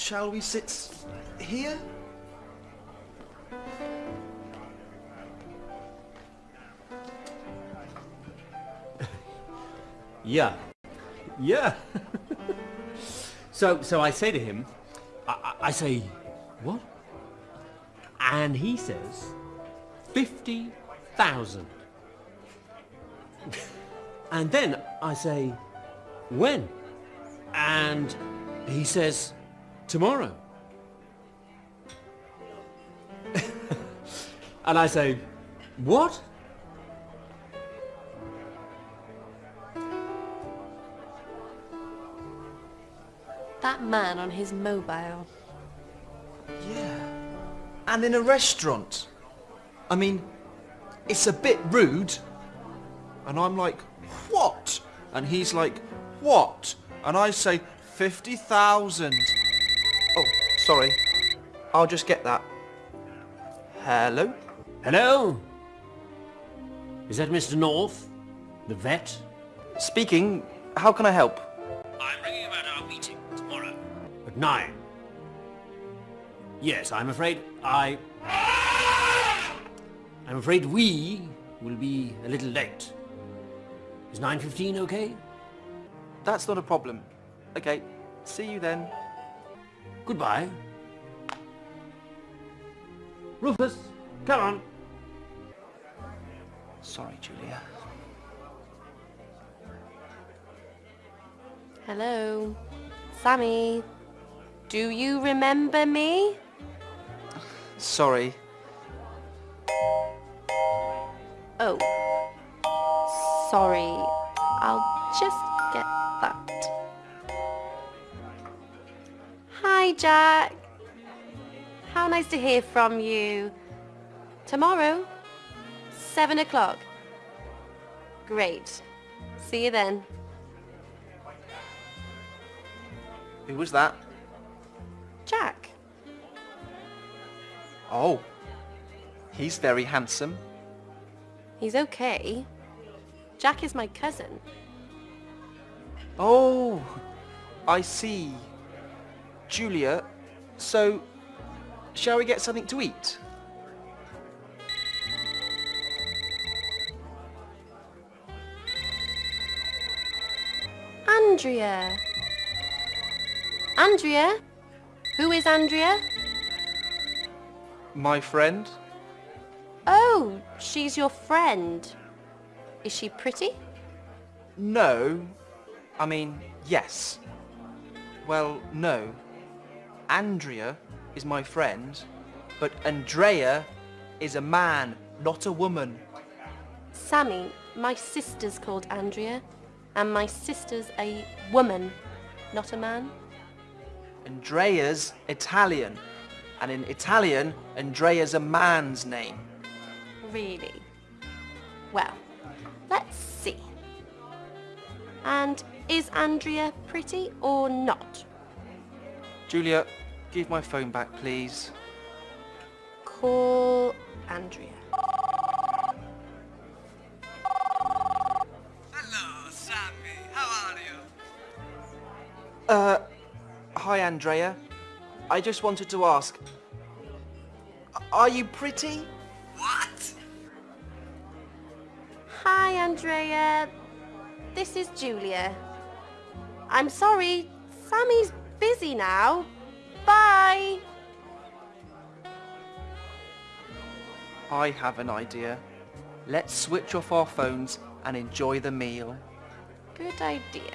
Shall we sit here? Yeah. Yeah. so, so I say to him, I, I- I say, what? And he says, 50,000. and then I say, when? And he says, tomorrow. and I say, what? That man on his mobile. Yeah. And in a restaurant. I mean, it's a bit rude. And I'm like, what? And he's like, what? And I say, 50,000. Sorry. I'll just get that. Hello? Hello? Is that Mr. North? The vet? Speaking, how can I help? I'm ringing about our meeting tomorrow. At nine. Yes, I'm afraid I... I'm afraid we will be a little late. Is 9.15 okay? That's not a problem. Okay, see you then. Goodbye. Rufus, come on. Sorry, Julia. Hello. Sammy. Do you remember me? Sorry. Oh. Sorry. I'll just get that. Hi, Jack. How nice to hear from you. Tomorrow? Seven o'clock. Great. See you then. Who was that? Jack. Oh. He's very handsome. He's okay. Jack is my cousin. Oh, I see. Julia, so shall we get something to eat? Andrea. Andrea? Who is Andrea? My friend? Oh, she's your friend. Is she pretty? No. I mean, yes. Well, no. Andrea is my friend, but Andrea is a man, not a woman. Sammy, my sister's called Andrea, and my sister's a woman, not a man. Andrea's Italian, and in Italian, Andrea's a man's name. Really? Well, let's see. And is Andrea pretty or not? Julia, give my phone back, please. Call Andrea. Hello, Sammy. How are you? Uh, hi Andrea. I just wanted to ask, are you pretty? What? Hi, Andrea. This is Julia. I'm sorry, Sammy's busy now. Bye. I have an idea. Let's switch off our phones and enjoy the meal. Good idea.